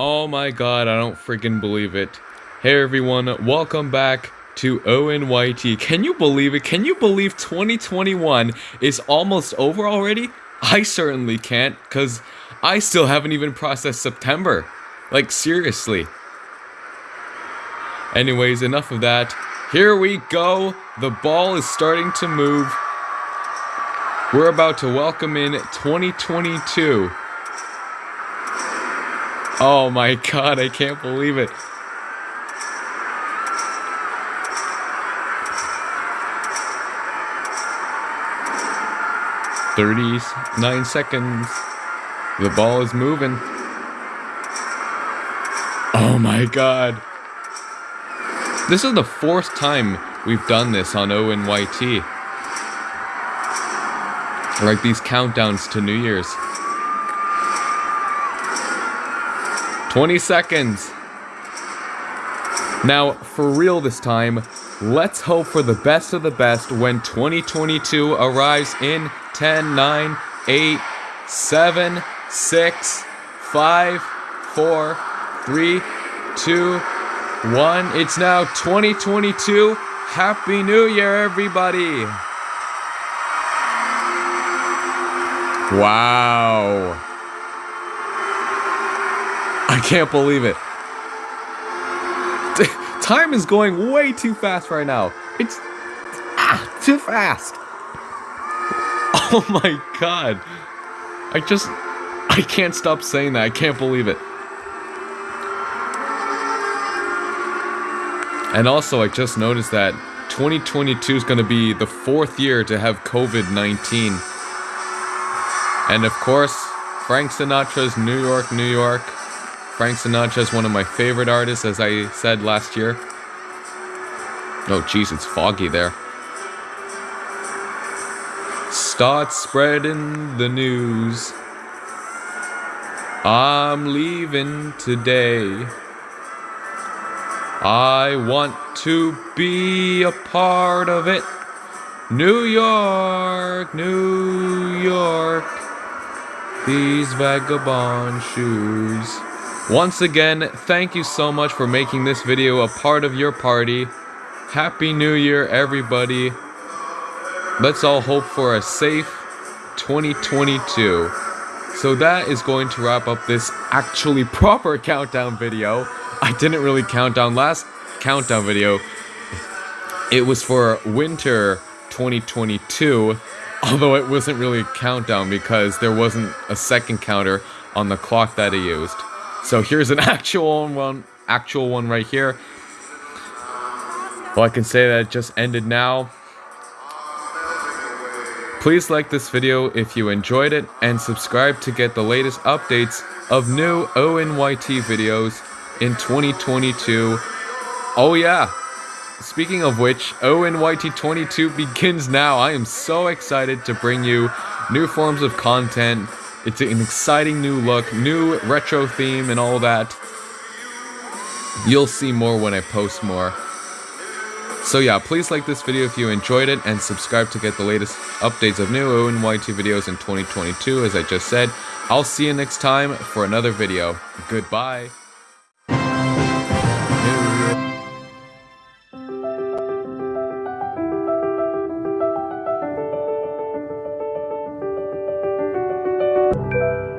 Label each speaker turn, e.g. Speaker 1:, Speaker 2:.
Speaker 1: Oh my god, I don't freaking believe it. Hey everyone, welcome back to ONYT. Can you believe it? Can you believe 2021 is almost over already? I certainly can't, because I still haven't even processed September. Like, seriously. Anyways, enough of that. Here we go. The ball is starting to move. We're about to welcome in 2022. Oh my god, I can't believe it. Thirty-nine seconds. The ball is moving. Oh my god. This is the fourth time we've done this on ONYT. Like these countdowns to New Year's. 20 seconds. Now, for real this time, let's hope for the best of the best when 2022 arrives in 10, 9, 8, 7, 6, 5, 4, 3, 2, 1. It's now 2022. Happy New Year, everybody! Wow. I can't believe it. Time is going way too fast right now. It's ah, too fast. Oh my god. I just I can't stop saying that. I can't believe it. And also, I just noticed that 2022 is going to be the fourth year to have COVID-19. And of course, Frank Sinatra's New York, New York Frank Sinatra is one of my favorite artists, as I said last year. Oh, jeez, it's foggy there. Start spreading the news. I'm leaving today. I want to be a part of it. New York, New York. These vagabond shoes. Once again, thank you so much for making this video a part of your party. Happy New Year, everybody. Let's all hope for a safe 2022. So that is going to wrap up this actually proper countdown video. I didn't really count down last countdown video. It was for winter 2022, although it wasn't really a countdown because there wasn't a second counter on the clock that I used. So here's an actual one, actual one right here. Well, I can say that it just ended now. Please like this video if you enjoyed it, and subscribe to get the latest updates of new ONYT videos in 2022. Oh yeah, speaking of which, ONYT 22 begins now. I am so excited to bring you new forms of content, it's an exciting new look, new retro theme and all that. You'll see more when I post more. So yeah, please like this video if you enjoyed it and subscribe to get the latest updates of new ONYT videos in 2022 as I just said. I'll see you next time for another video. Goodbye. Música